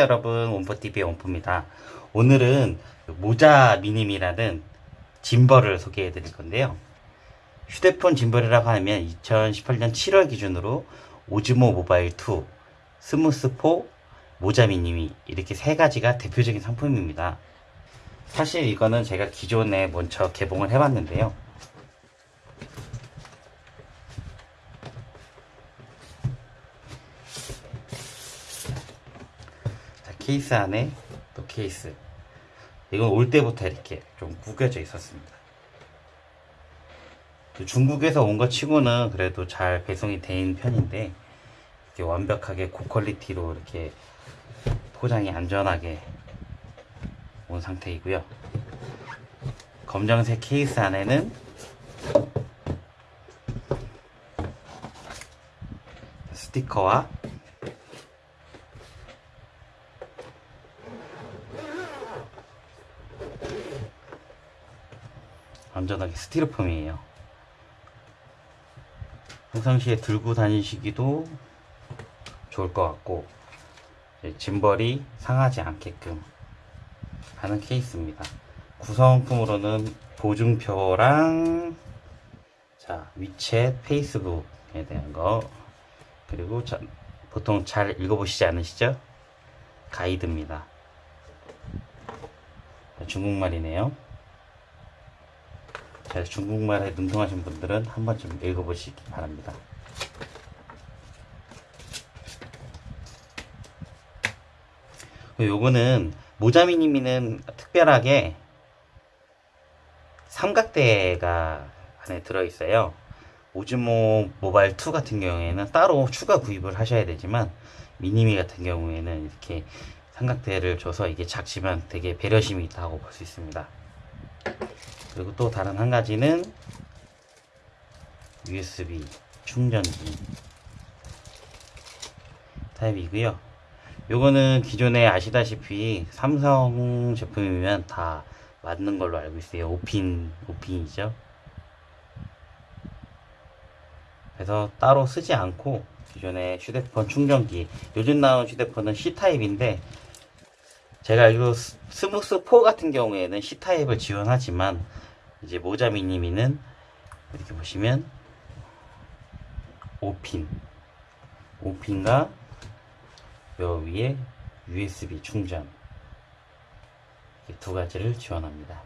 여러분 원포TV의 원포입니다. 오늘은 Moza Mini-MI라는 짐벌을 소개해 드릴 건데요. 휴대폰 짐벌이라고 하면 2018년 7월 기준으로 Osmo Mobile 2, Smooth 4, Moza Mini-MI 이렇게 세 가지가 대표적인 상품입니다. 사실 이거는 제가 기존에 먼저 개봉을 해봤는데요 케이스 안에 또 케이스. 이건 올 때부터 이렇게 좀 구겨져 있었습니다. 중국에서 온 것 치고는 그래도 잘 배송이 된 편인데, 이렇게 완벽하게 고퀄리티로 이렇게 포장이 안전하게 온 상태이고요. 검정색 케이스 안에는 스티커와 안전하게 스티로폼이에요. 평상시에 들고 다니시기도 좋을 것 같고 짐벌이 상하지 않게끔 하는 케이스입니다. 구성품으로는 보증표랑 자 위챗, 페이스북에 대한 거 그리고 자, 보통 잘 읽어보시지 않으시죠? 가이드입니다. 중국말이네요. 자, 중국말에 능통하신 분들은 한 번쯤 읽어보시기 바랍니다. 요거는 모자미님이는 특별하게 삼각대가 안에 들어있어요. 오즈모 모바일 2 같은 경우에는 따로 추가 구입을 하셔야 되지만 미니미 같은 경우에는 이렇게 삼각대를 줘서 이게 작지만 되게 배려심이 있다고 볼 수 있습니다. 그리고 또 다른 한 가지는 USB 충전기 타입이고요. 요거는 기존에 아시다시피 삼성 제품이면 다 맞는 걸로 알고 있어요. 5핀, 5핀이죠. 그래서 따로 쓰지 않고 기존의 휴대폰 충전기 요즘 나온 휴대폰은 C타입인데 제가 알기로 Smooth 4 같은 경우에는 C타입을 지원하지만 이제 모자 미니미는 이렇게 보시면 5핀 5핀과 요 위에 USB 충전 두 가지를 지원합니다.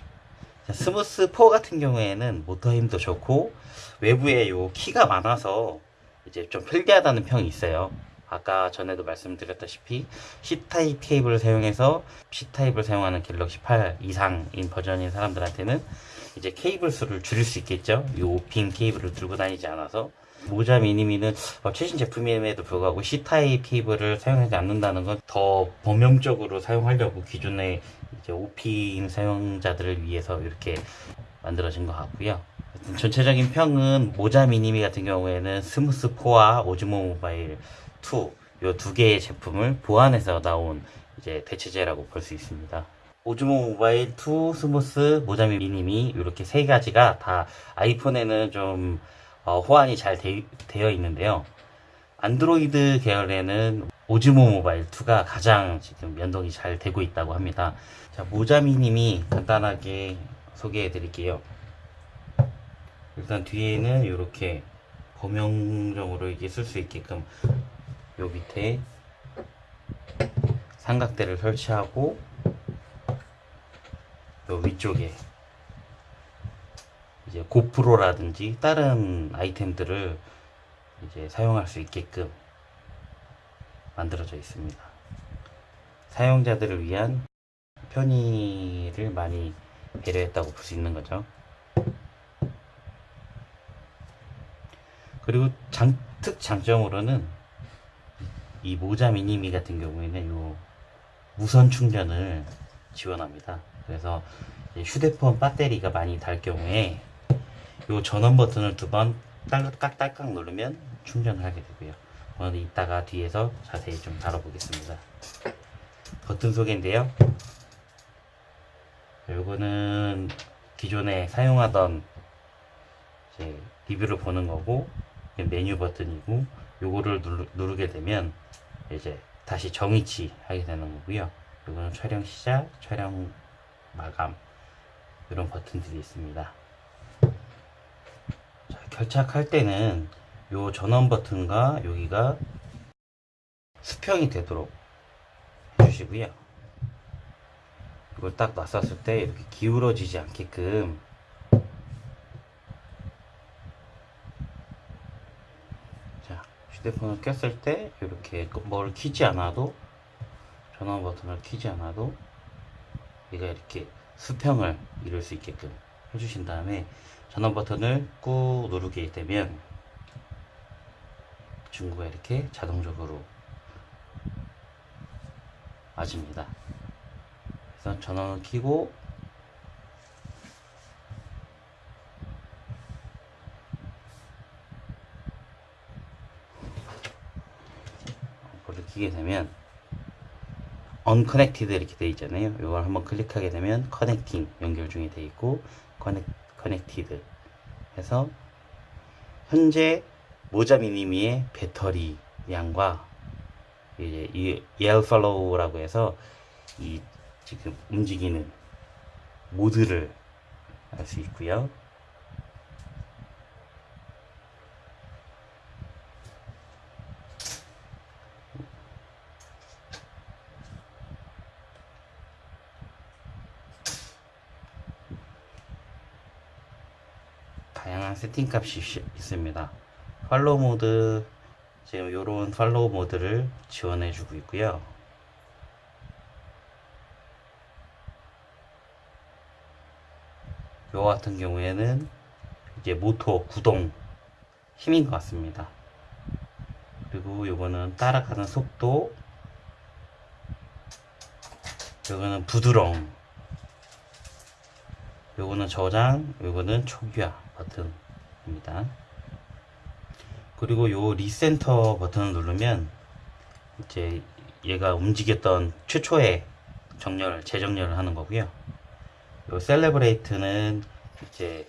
자, Smooth 4 같은 경우에는 모터 힘도 좋고 외부에 요 키가 많아서 이제 좀 편리하다는 평이 있어요. 아까 전에도 말씀드렸다시피 C타입 케이블을 사용해서 C타입을 사용하는 갤럭시 8 이상인 버전인 사람들한테는 이제 케이블 수를 줄일 수 있겠죠. 이 5핀 케이블을 들고 다니지 않아서 모자 미니미는 어, 최신 제품임에도 불구하고 C타입 케이블을 사용하지 않는다는 건 더 범용적으로 사용하려고 기존의 이제 5핀 사용자들을 위해서 이렇게 만들어진 것 같고요. 전체적인 평은 Moza Mini-MI 같은 경우에는 Smooth 4와 Osmo Mobile 2, 요 두 개의 제품을 보완해서 나온 이제 대체제라고 볼 수 있습니다. Osmo Mobile 2, Smooth, Moza Mini-MI 이렇게 세 가지가 다 아이폰에는 좀 어, 호환이 잘 되, 되어 있는데요. 안드로이드 계열에는 오즈모 모바일 2가 가장 지금 연동이 잘 되고 있다고 합니다. 자, 모자미님이 간단하게 소개해 드릴게요. 일단 뒤에는 이렇게 범용적으로 이게 쓸 수 있게끔 요 밑에 삼각대를 설치하고 요 위쪽에 이제 고프로라든지 다른 아이템들을 이제 사용할 수 있게끔 만들어져 있습니다. 사용자들을 위한 편의를 많이 배려했다고 볼 수 있는 거죠. 그리고 장, 특 장점으로는 이 모자 미니미 같은 경우에는 요 무선 충전을 지원합니다. 그래서 휴대폰 배터리가 많이 달 경우에 요 전원 버튼을 두 번 딸깍딸깍 누르면 충전을 하게 되고요. 오늘 이따가 뒤에서 자세히 좀 다뤄보겠습니다. 버튼 소개인데요. 요거는 기존에 사용하던 리뷰를 보는 거고 메뉴 버튼이고 요거를 누르, 누르 게 되면 이제 다시 정위치 하게 되는 거고요. 이거는 촬영 시작, 촬영 마감 이런 버튼들이 있습니다. 자, 결착할 때는 요 전원 버튼과 여기가 수평이 되도록 해주시고요. 이걸 딱 놨었을 때 이렇게 기울어지지 않게끔 자 휴대폰을 꼈을 때 이렇게 뭘 키지 않아도 전원 버튼을 키지 않아도 얘가 이렇게 수평을 이룰 수 있게끔 해주신 다음에 전원 버튼을 꾹 누르게 되면 중구가 이렇게 자동적으로 맞습니다. 그래서 전원을 켜고 켜게 되면 unconnected 이렇게 되어 있잖아요. 이걸 한번 클릭하게 되면 connecting 연결 중에 되어 있고 connect, connected 해서 현재 모자 미니미의 배터리 양과 이제 이 yaw follow라고 해서 이 지금 움직이는 모드를 알 수 있고요. 다양한 세팅 값이 시- 있습니다. 팔로우 모드 지금 이런 팔로우 모드를 지원해 주고 있고요. 요 같은 경우에는 이제 모토 구동 힘인 것 같습니다. 그리고 요거는 따라가는 속도 요거는 부드러움 요거는 저장 요거는 초기화 버튼입니다. 그리고 요 recenter 버튼을 누르면 이제 얘가 움직였던 최초의 정렬, 재정렬을 하는 거고요. 요 calibrate는 이제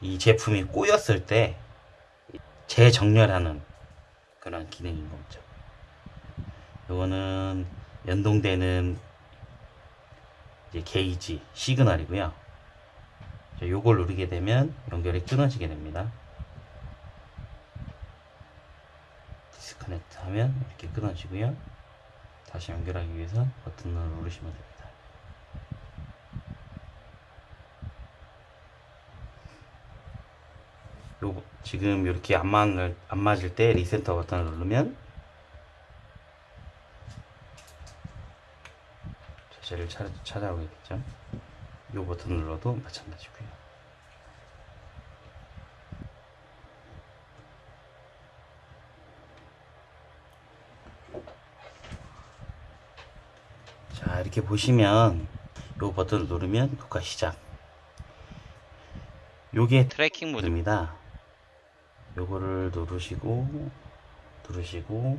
이 제품이 꼬였을 때 재정렬하는 그런 기능인 거죠. 요거는 연동되는 게이지, 시그널이고요. 자, 요걸 누르게 되면 연결이 끊어지게 됩니다. disconnect 하면 이렇게 끊어지고요. 다시 연결하기 위해서 버튼을 누르시면 됩니다. 요 지금 이렇게 안 맞을 안 맞을 때 recenter 버튼을 누르면 자세를 찾, 찾아오겠죠. 요 버튼을 눌러도 마찬가지고요. 자 이렇게 보시면 요 버튼을 누르면 녹화 시작. 요게 tracking 모드. 모드입니다. 요거를 누르시고 누르시고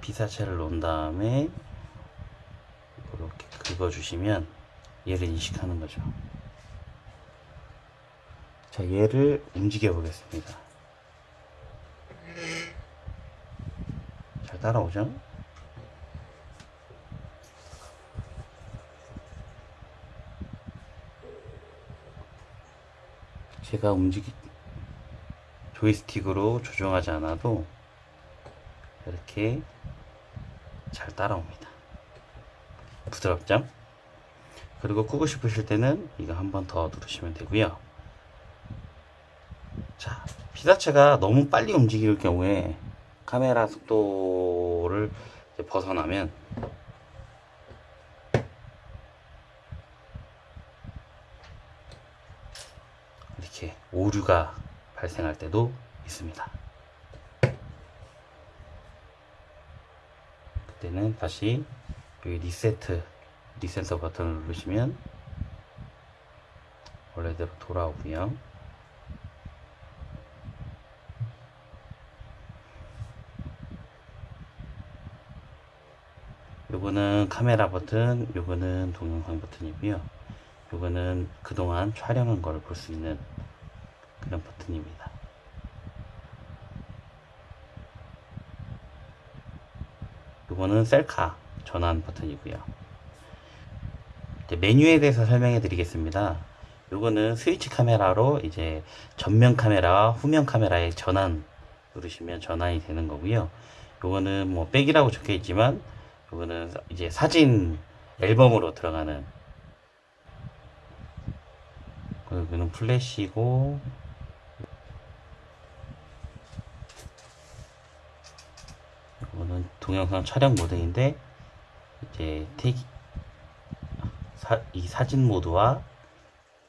피사체를 놓은 다음에 긁어주시면 얘를 인식하는 거죠 자 얘를 움직여 보겠습니다 잘 따라오죠? 제가 움직이 조이스틱으로 조정하지 않아도 이렇게 잘 따라옵니다. 부드럽죠? 그리고 끄고 싶으실 때는 이거 한 번 더 누르시면 되고요. 자, 피사체가 너무 빨리 움직일 경우에 카메라 속도를 벗어나면 이렇게 오류가 발생할 때도 있습니다. 그때는 다시 여기 리세트 리센서 버튼을 누르시면 원래대로 돌아오고요. 요거는 카메라 버튼, 요거는 동영상 버튼이고요. 요거는 그동안 촬영한 걸 볼 수 있는 그런 버튼입니다. 요거는 셀카 전환 버튼이고요. 메뉴에 대해서 설명해 드리겠습니다. 요거는 스위치 카메라로 이제 전면 카메라와 후면 카메라의 전환 누르시면 전환이 되는 거고요. 요거는 뭐 백이라고 적혀 있지만 요거는 이제 사진 앨범으로 들어가는 여기는 플래시고 이거는 동영상 촬영 모드인데 이제 테이 사, 이 사진 모드와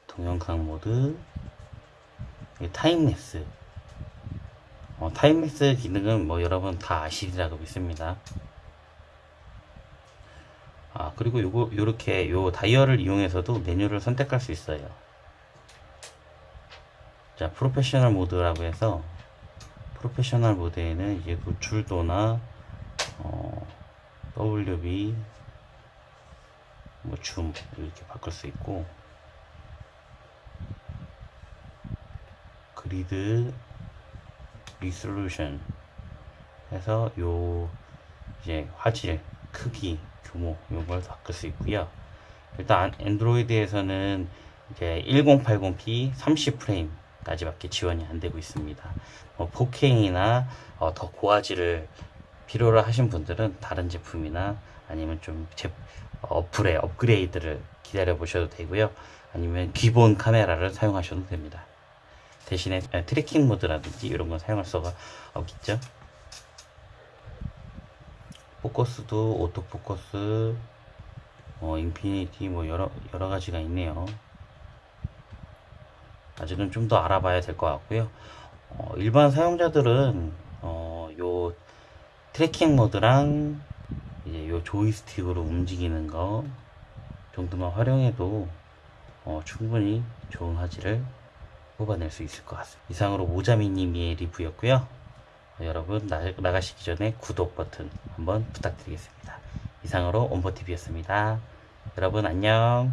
동영상 모드 time lapse. 어, time lapse 기능은 뭐 여러분 다 아시리라고 믿습니다. 아 그리고 요거 요렇게 요 다이얼을 이용해서도 메뉴를 선택할 수 있어요. 자 프로페셔널 모드라고 해서 프로페셔널 모드에는 이제 노출도나 어, WB 뭐줌 이렇게 바꿀 수 있고 그리드 리솔루션 해서 요 이제 화질 크기 규모 요걸 바꿀 수 있고요 일단 안드로이드에서는 이제 1080p 30프레임 까지밖에 지원이 안 되고 있습니다. 뭐 4K나 어, 더 고화질을 필요로 하신 분들은 다른 제품이나 아니면 좀 제, 어플의 업그레이드를 기다려 보셔도 되고요. 아니면 기본 카메라를 사용하셔도 됩니다. 대신에 tracking 모드라든지 이런 건 사용할 수가 없겠죠. 포커스도 autofocus, 어, infinity 뭐 여러 여러 가지가 있네요. 아직은 좀 더 알아봐야 될 것 같고요. 어, 일반 사용자들은 tracking 모드랑 이제 요 조이스틱으로 움직이는 거 정도만 활용해도 어, 충분히 좋은 화질을 뽑아낼 수 있을 것 같습니다. 이상으로 모자미님의 리뷰였고요. 어, 여러분 나, 나가시기 전에 구독 버튼 한번 부탁드리겠습니다. 이상으로 온버TV였습니다. 여러분 안녕